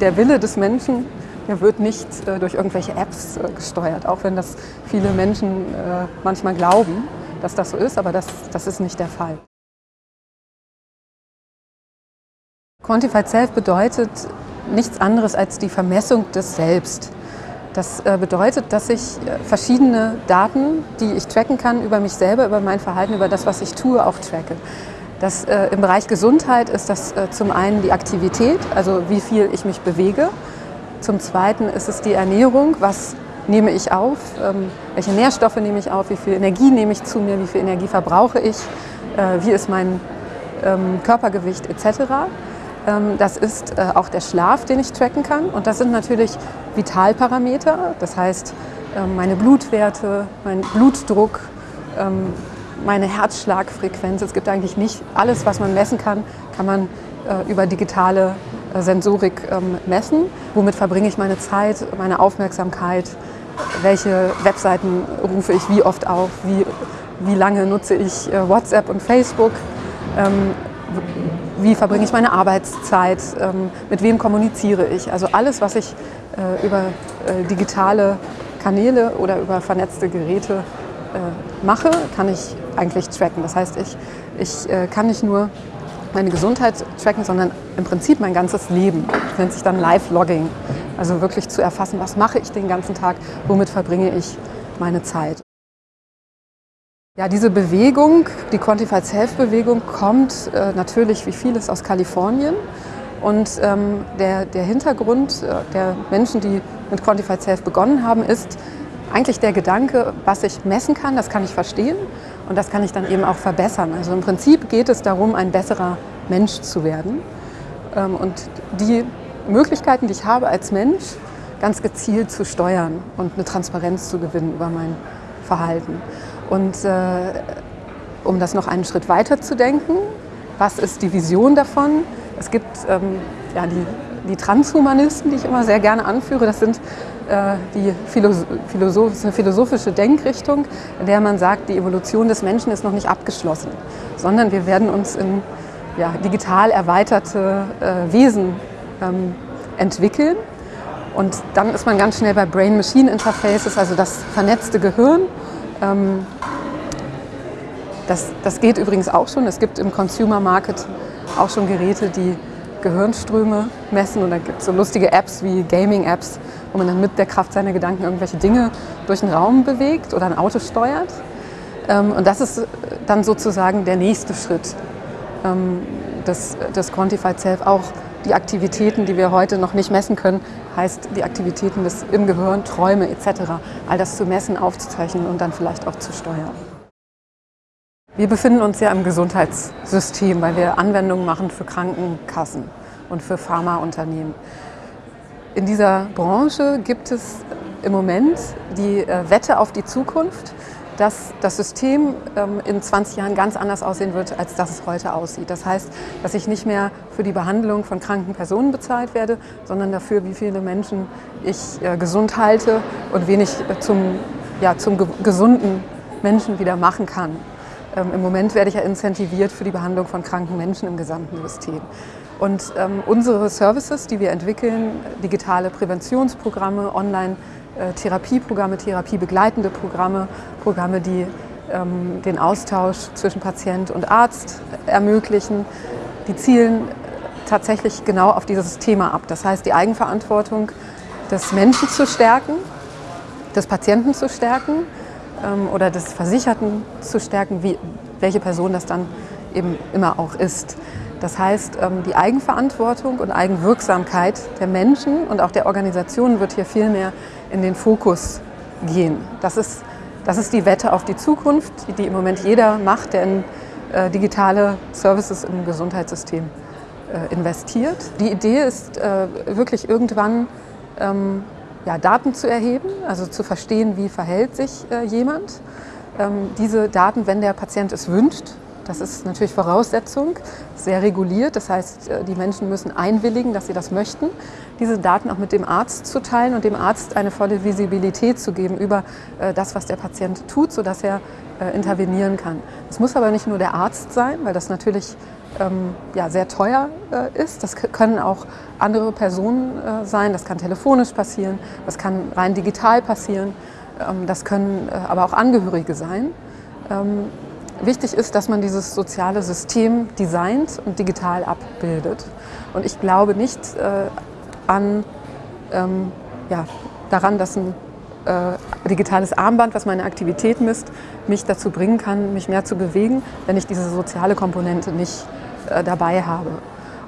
der Wille des Menschen der wird nicht äh, durch irgendwelche Apps äh, gesteuert, auch wenn das viele Menschen äh, manchmal glauben, dass das so ist, aber das, das ist nicht der Fall. Quantified Self bedeutet nichts anderes als die Vermessung des Selbst. Das äh, bedeutet, dass ich äh, verschiedene Daten, die ich tracken kann über mich selber, über mein Verhalten, über das, was ich tue, auch tracke. Das, äh, Im Bereich Gesundheit ist das äh, zum einen die Aktivität, also wie viel ich mich bewege. Zum Zweiten ist es die Ernährung, was nehme ich auf, ähm, welche Nährstoffe nehme ich auf, wie viel Energie nehme ich zu mir, wie viel Energie verbrauche ich, äh, wie ist mein ähm, Körpergewicht etc. Ähm, das ist äh, auch der Schlaf, den ich tracken kann. Und das sind natürlich Vitalparameter, das heißt ähm, meine Blutwerte, mein Blutdruck, ähm, meine Herzschlagfrequenz. Es gibt eigentlich nicht alles, was man messen kann, kann man äh, über digitale äh, Sensorik ähm, messen. Womit verbringe ich meine Zeit, meine Aufmerksamkeit, welche Webseiten rufe ich wie oft auf, wie, wie lange nutze ich äh, WhatsApp und Facebook, ähm, wie verbringe ich meine Arbeitszeit, ähm, mit wem kommuniziere ich. Also alles, was ich über digitale Kanäle oder über vernetzte Geräte mache, kann ich eigentlich tracken. Das heißt, ich, ich kann nicht nur meine Gesundheit tracken, sondern im Prinzip mein ganzes Leben. Das nennt sich dann Live-Logging. Also wirklich zu erfassen, was mache ich den ganzen Tag, womit verbringe ich meine Zeit. Ja, diese Bewegung, die Quantified Self-Bewegung, kommt äh, natürlich wie vieles aus Kalifornien. Und ähm, der, der Hintergrund äh, der Menschen, die mit Quantified Self begonnen haben, ist eigentlich der Gedanke, was ich messen kann, das kann ich verstehen und das kann ich dann eben auch verbessern. Also im Prinzip geht es darum, ein besserer Mensch zu werden. Ähm, und die Möglichkeiten, die ich habe als Mensch, ganz gezielt zu steuern und eine Transparenz zu gewinnen über mein Verhalten. Und äh, um das noch einen Schritt weiter zu denken, was ist die Vision davon? Es gibt ähm, ja, die, die Transhumanisten, die ich immer sehr gerne anführe. Das sind äh, die eine philosophische Denkrichtung, in der man sagt, die Evolution des Menschen ist noch nicht abgeschlossen, sondern wir werden uns in ja, digital erweiterte äh, Wesen ähm, entwickeln. Und dann ist man ganz schnell bei Brain-Machine-Interfaces, also das vernetzte Gehirn. Ähm, das, das geht übrigens auch schon. Es gibt im Consumer Market auch schon Geräte, die Gehirnströme messen. Und da gibt es so lustige Apps wie Gaming-Apps, wo man dann mit der Kraft seiner Gedanken irgendwelche Dinge durch den Raum bewegt oder ein Auto steuert. Ähm, und das ist dann sozusagen der nächste Schritt ähm, des, des Quantified Self. Auch die Aktivitäten, die wir heute noch nicht messen können, heißt die Aktivitäten des, im Gehirn, Träume etc. All das zu messen, aufzuzeichnen und dann vielleicht auch zu steuern. Wir befinden uns ja im Gesundheitssystem, weil wir Anwendungen machen für Krankenkassen und für Pharmaunternehmen. In dieser Branche gibt es im Moment die äh, Wette auf die Zukunft, dass das System ähm, in 20 Jahren ganz anders aussehen wird, als das es heute aussieht. Das heißt, dass ich nicht mehr für die Behandlung von kranken Personen bezahlt werde, sondern dafür, wie viele Menschen ich äh, gesund halte und wen ich äh, zum, ja, zum gesunden Menschen wieder machen kann. Ähm, Im Moment werde ich ja incentiviert für die Behandlung von kranken Menschen im gesamten System. Und ähm, unsere Services, die wir entwickeln, digitale Präventionsprogramme, Online-Therapieprogramme, äh, therapiebegleitende Programme, Programme, die ähm, den Austausch zwischen Patient und Arzt ermöglichen, die zielen tatsächlich genau auf dieses Thema ab. Das heißt, die Eigenverantwortung des Menschen zu stärken, des Patienten zu stärken ähm, oder des Versicherten zu stärken, wie, welche Person das dann eben immer auch ist. Das heißt, ähm, die Eigenverantwortung und Eigenwirksamkeit der Menschen und auch der Organisationen wird hier viel mehr in den Fokus gehen. Das ist, das ist die Wette auf die Zukunft, die im Moment jeder macht, der in äh, digitale Services im Gesundheitssystem äh, investiert. Die Idee ist äh, wirklich irgendwann ähm, ja, Daten zu erheben, also zu verstehen, wie verhält sich äh, jemand. Ähm, diese Daten, wenn der Patient es wünscht, das ist natürlich Voraussetzung, sehr reguliert. Das heißt, äh, die Menschen müssen einwilligen, dass sie das möchten, diese Daten auch mit dem Arzt zu teilen und dem Arzt eine volle Visibilität zu geben über äh, das, was der Patient tut, sodass er äh, intervenieren kann. Es muss aber nicht nur der Arzt sein, weil das natürlich ähm, ja, sehr teuer äh, ist. Das können auch andere Personen äh, sein, das kann telefonisch passieren, das kann rein digital passieren, ähm, das können äh, aber auch Angehörige sein. Ähm, wichtig ist, dass man dieses soziale System designt und digital abbildet. Und ich glaube nicht äh, an, ähm, ja, daran, dass ein äh, digitales Armband, was meine Aktivität misst, mich dazu bringen kann, mich mehr zu bewegen, wenn ich diese soziale Komponente nicht äh, dabei habe.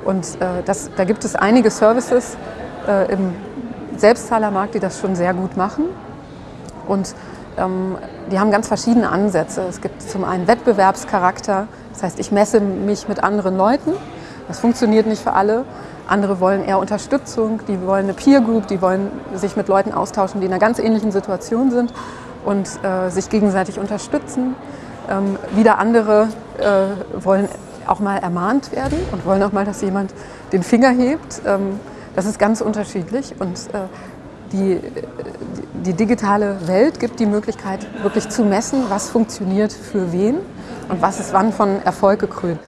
Und äh, das, da gibt es einige Services äh, im Selbstzahlermarkt, die das schon sehr gut machen. Und ähm, die haben ganz verschiedene Ansätze. Es gibt zum einen Wettbewerbscharakter, das heißt, ich messe mich mit anderen Leuten. Das funktioniert nicht für alle. Andere wollen eher Unterstützung, die wollen eine Peer Group, die wollen sich mit Leuten austauschen, die in einer ganz ähnlichen Situation sind und äh, sich gegenseitig unterstützen. Ähm, wieder andere äh, wollen auch mal ermahnt werden und wollen auch mal, dass jemand den Finger hebt. Ähm, das ist ganz unterschiedlich und äh, die, die digitale Welt gibt die Möglichkeit, wirklich zu messen, was funktioniert für wen und was ist wann von Erfolg gekrönt.